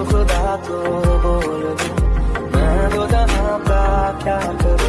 तो खुदा को बोल दूं मैं तो जहाँ का क्या करूं